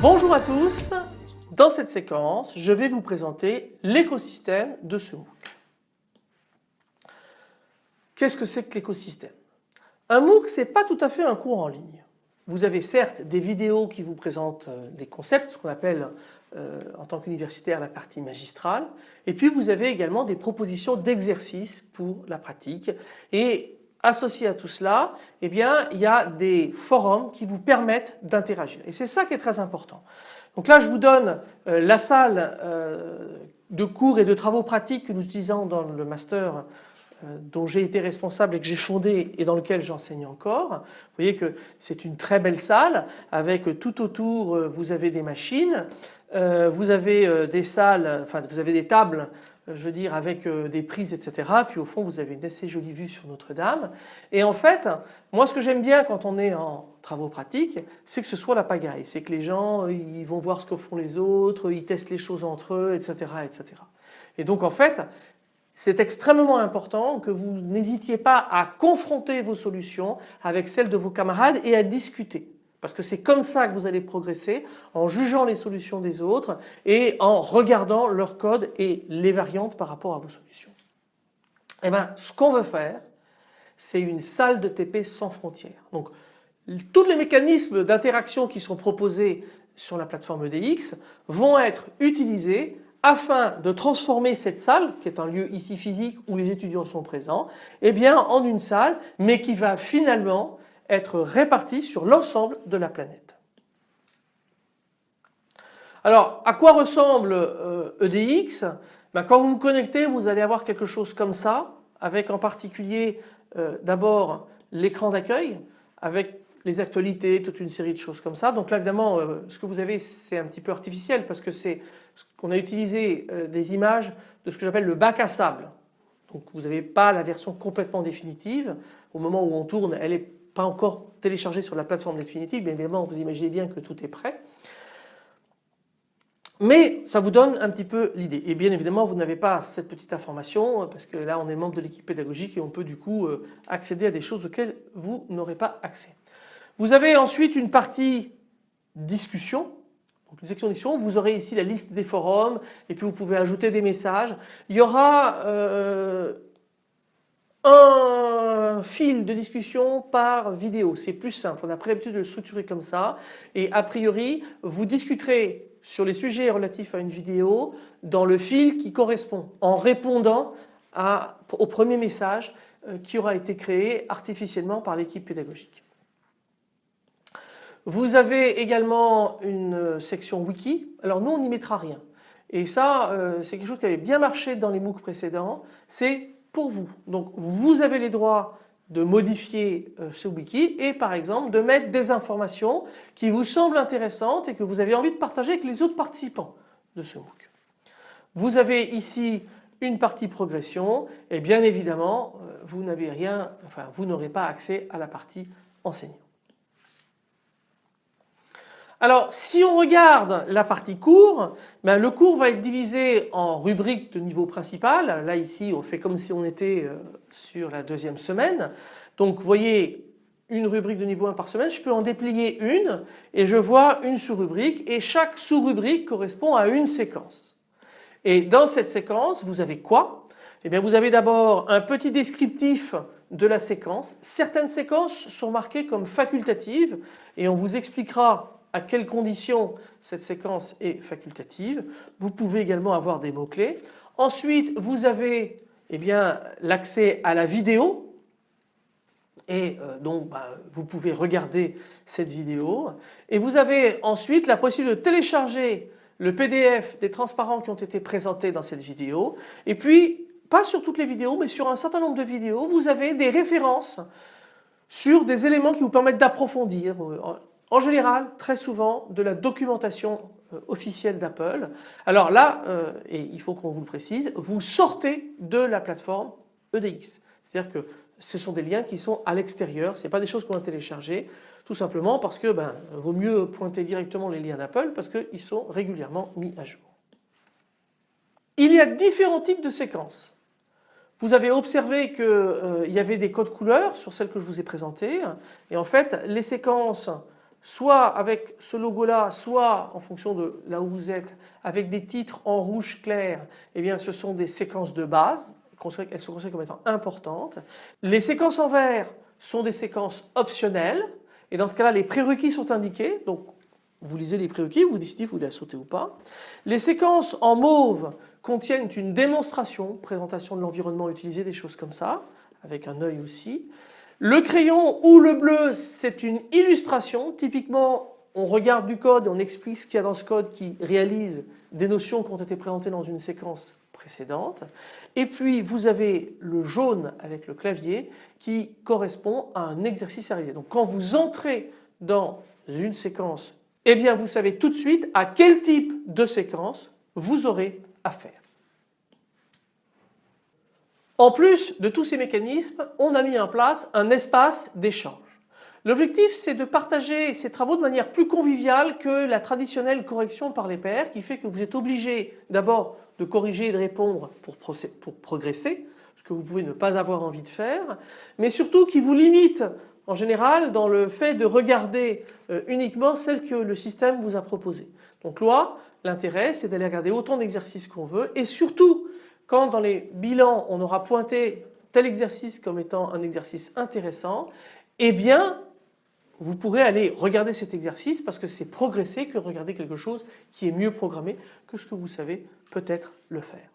Bonjour à tous, dans cette séquence je vais vous présenter l'écosystème de ce MOOC. Qu'est-ce que c'est que l'écosystème? Un MOOC ce n'est pas tout à fait un cours en ligne. Vous avez certes des vidéos qui vous présentent des euh, concepts, ce qu'on appelle euh, en tant qu'universitaire la partie magistrale et puis vous avez également des propositions d'exercices pour la pratique associé à tout cela, eh il y a des forums qui vous permettent d'interagir. Et c'est ça qui est très important. Donc là, je vous donne euh, la salle euh, de cours et de travaux pratiques que nous utilisons dans le master euh, dont j'ai été responsable et que j'ai fondé et dans lequel j'enseigne encore. Vous voyez que c'est une très belle salle avec tout autour vous avez des machines, vous avez des salles, vous avez des tables je veux dire avec euh, des prises etc. Puis au fond vous avez une assez jolie vue sur Notre-Dame. Et en fait moi ce que j'aime bien quand on est en travaux pratiques c'est que ce soit la pagaille. C'est que les gens euh, ils vont voir ce que font les autres, ils testent les choses entre eux etc. etc. Et donc en fait c'est extrêmement important que vous n'hésitiez pas à confronter vos solutions avec celles de vos camarades et à discuter. Parce que c'est comme ça que vous allez progresser en jugeant les solutions des autres et en regardant leur code et les variantes par rapport à vos solutions. Eh bien, ce qu'on veut faire, c'est une salle de TP sans frontières. Donc, tous les mécanismes d'interaction qui sont proposés sur la plateforme EDX vont être utilisés afin de transformer cette salle, qui est un lieu ici physique où les étudiants sont présents, eh bien en une salle, mais qui va finalement être répartis sur l'ensemble de la planète. Alors à quoi ressemble EDX euh, e ben, Quand vous vous connectez vous allez avoir quelque chose comme ça avec en particulier euh, d'abord l'écran d'accueil avec les actualités, toute une série de choses comme ça. Donc là évidemment euh, ce que vous avez c'est un petit peu artificiel parce que c'est qu'on a utilisé des images de ce que j'appelle le bac à sable. Donc vous n'avez pas la version complètement définitive. Au moment où on tourne elle est pas encore téléchargé sur la plateforme définitive, bien évidemment vous imaginez bien que tout est prêt. Mais ça vous donne un petit peu l'idée. Et bien évidemment vous n'avez pas cette petite information parce que là on est membre de l'équipe pédagogique et on peut du coup euh, accéder à des choses auxquelles vous n'aurez pas accès. Vous avez ensuite une partie discussion. Donc une section discussion, vous aurez ici la liste des forums et puis vous pouvez ajouter des messages. Il y aura euh, un fil de discussion par vidéo. C'est plus simple. On a pris l'habitude de le structurer comme ça. Et a priori, vous discuterez sur les sujets relatifs à une vidéo dans le fil qui correspond en répondant au premier message euh, qui aura été créé artificiellement par l'équipe pédagogique. Vous avez également une section wiki. Alors nous on n'y mettra rien. Et ça euh, c'est quelque chose qui avait bien marché dans les MOOC précédents. C'est pour vous. Donc vous avez les droits de modifier euh, ce wiki et par exemple de mettre des informations qui vous semblent intéressantes et que vous avez envie de partager avec les autres participants de ce MOOC. Vous avez ici une partie progression et bien évidemment euh, vous n'avez rien, enfin vous n'aurez pas accès à la partie enseignant. Alors si on regarde la partie cours, ben, le cours va être divisé en rubriques de niveau principal. Là ici on fait comme si on était euh, sur la deuxième semaine. Donc vous voyez une rubrique de niveau 1 par semaine, je peux en déplier une et je vois une sous-rubrique et chaque sous-rubrique correspond à une séquence. Et dans cette séquence vous avez quoi? Eh bien vous avez d'abord un petit descriptif de la séquence. Certaines séquences sont marquées comme facultatives et on vous expliquera à quelles conditions cette séquence est facultative. Vous pouvez également avoir des mots-clés. Ensuite, vous avez eh bien l'accès à la vidéo et euh, donc bah, vous pouvez regarder cette vidéo et vous avez ensuite la possibilité de télécharger le PDF des transparents qui ont été présentés dans cette vidéo et puis pas sur toutes les vidéos mais sur un certain nombre de vidéos vous avez des références sur des éléments qui vous permettent d'approfondir euh, en général très souvent de la documentation euh, officielle d'Apple. Alors là, euh, et il faut qu'on vous le précise, vous sortez de la plateforme EDX. C'est-à-dire que ce sont des liens qui sont à l'extérieur, ce n'est pas des choses qu'on a téléchargées, tout simplement parce que ben, vaut mieux pointer directement les liens d'Apple parce qu'ils sont régulièrement mis à jour. Il y a différents types de séquences. Vous avez observé qu'il euh, y avait des codes couleurs sur celles que je vous ai présentées et en fait les séquences soit avec ce logo là, soit en fonction de là où vous êtes, avec des titres en rouge clair, eh bien ce sont des séquences de base, elles sont considérées comme étant importantes. Les séquences en vert sont des séquences optionnelles et dans ce cas là les prérequis sont indiqués, donc vous lisez les prérequis, vous décidez si vous la sauter ou pas. Les séquences en mauve contiennent une démonstration, présentation de l'environnement utilisé, des choses comme ça, avec un œil aussi. Le crayon ou le bleu, c'est une illustration. Typiquement, on regarde du code et on explique ce qu'il y a dans ce code qui réalise des notions qui ont été présentées dans une séquence précédente. Et puis vous avez le jaune avec le clavier qui correspond à un exercice à. Donc quand vous entrez dans une séquence eh bien vous savez tout de suite à quel type de séquence vous aurez affaire. En plus de tous ces mécanismes, on a mis en place un espace d'échange. L'objectif c'est de partager ces travaux de manière plus conviviale que la traditionnelle correction par les pairs qui fait que vous êtes obligé d'abord de corriger et de répondre pour, progresser, ce que vous pouvez ne pas avoir envie de faire, mais surtout qui vous limite en général dans le fait de regarder euh, uniquement celle que le système vous a proposée. Donc là, l'intérêt c'est d'aller regarder autant d'exercices qu'on veut et surtout quand dans les bilans on aura pointé tel exercice comme étant un exercice intéressant, eh bien vous pourrez aller regarder cet exercice parce que c'est progresser que de regarder quelque chose qui est mieux programmé que ce que vous savez peut-être le faire.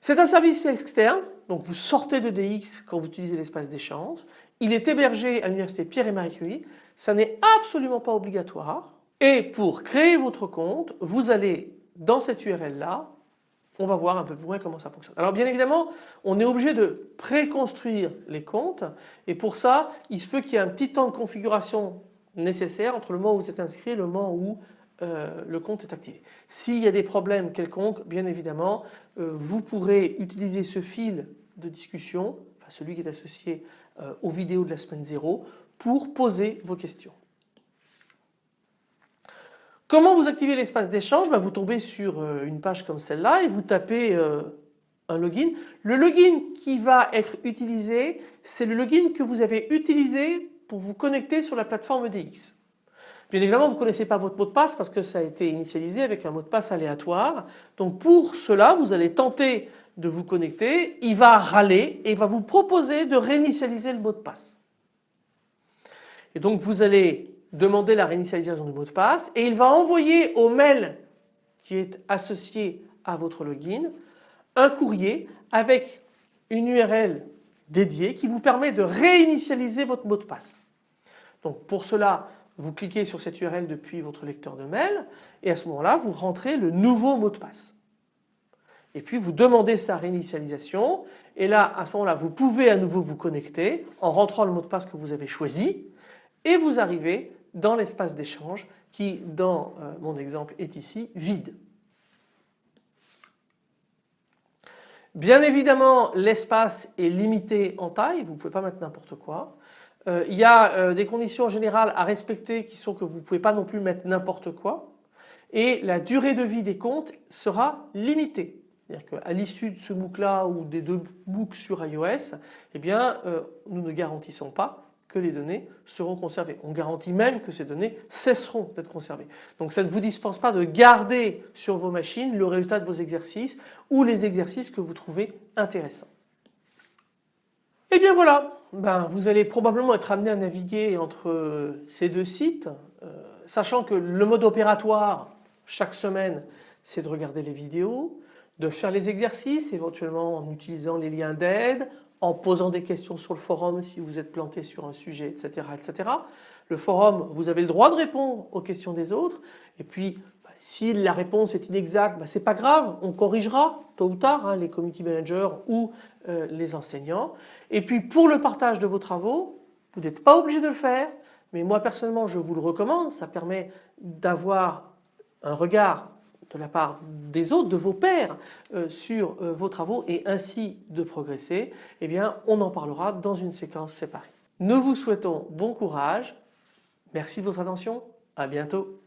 C'est un service externe, donc vous sortez de DX quand vous utilisez l'espace d'échange. Il est hébergé à l'université Pierre et Marie Curie. Ça n'est absolument pas obligatoire. Et pour créer votre compte, vous allez dans cette URL là, on va voir un peu plus loin comment ça fonctionne. Alors bien évidemment, on est obligé de préconstruire les comptes et pour ça, il se peut qu'il y ait un petit temps de configuration nécessaire entre le moment où vous êtes inscrit et le moment où euh, le compte est activé. S'il y a des problèmes quelconques, bien évidemment, euh, vous pourrez utiliser ce fil de discussion, celui qui est associé euh, aux vidéos de la semaine 0, pour poser vos questions. Comment vous activez l'espace d'échange? Ben, Vous tombez sur une page comme celle-là et vous tapez un login. Le login qui va être utilisé, c'est le login que vous avez utilisé pour vous connecter sur la plateforme DX. Bien évidemment, vous ne connaissez pas votre mot de passe parce que ça a été initialisé avec un mot de passe aléatoire. Donc pour cela, vous allez tenter de vous connecter, il va râler et il va vous proposer de réinitialiser le mot de passe. Et donc vous allez demander la réinitialisation du mot de passe et il va envoyer au mail qui est associé à votre login un courrier avec une URL dédiée qui vous permet de réinitialiser votre mot de passe. Donc pour cela, vous cliquez sur cette URL depuis votre lecteur de mail et à ce moment-là vous rentrez le nouveau mot de passe. Et puis vous demandez sa réinitialisation et là à ce moment-là vous pouvez à nouveau vous connecter en rentrant le mot de passe que vous avez choisi et vous arrivez dans l'espace d'échange qui dans euh, mon exemple est ici vide. Bien évidemment l'espace est limité en taille, vous ne pouvez pas mettre n'importe quoi. Euh, il y a euh, des conditions générales à respecter qui sont que vous ne pouvez pas non plus mettre n'importe quoi et la durée de vie des comptes sera limitée. C'est-à-dire qu'à l'issue de ce MOOC là ou des deux MOOC sur iOS, eh bien, nous ne garantissons pas les données seront conservées. On garantit même que ces données cesseront d'être conservées. Donc ça ne vous dispense pas de garder sur vos machines le résultat de vos exercices ou les exercices que vous trouvez intéressants. Et eh bien voilà, ben, vous allez probablement être amené à naviguer entre ces deux sites, euh, sachant que le mode opératoire chaque semaine c'est de regarder les vidéos, de faire les exercices éventuellement en utilisant les liens d'aide, en posant des questions sur le forum si vous êtes planté sur un sujet etc. etc. Le forum vous avez le droit de répondre aux questions des autres et puis si la réponse est inexacte, ben, c'est pas grave, on corrigera tôt ou tard hein, les community managers ou euh, les enseignants. Et puis pour le partage de vos travaux, vous n'êtes pas obligé de le faire, mais moi personnellement je vous le recommande, ça permet d'avoir un regard de la part des autres, de vos pairs euh, sur euh, vos travaux et ainsi de progresser, eh bien on en parlera dans une séquence séparée. Nous vous souhaitons bon courage, merci de votre attention, à bientôt.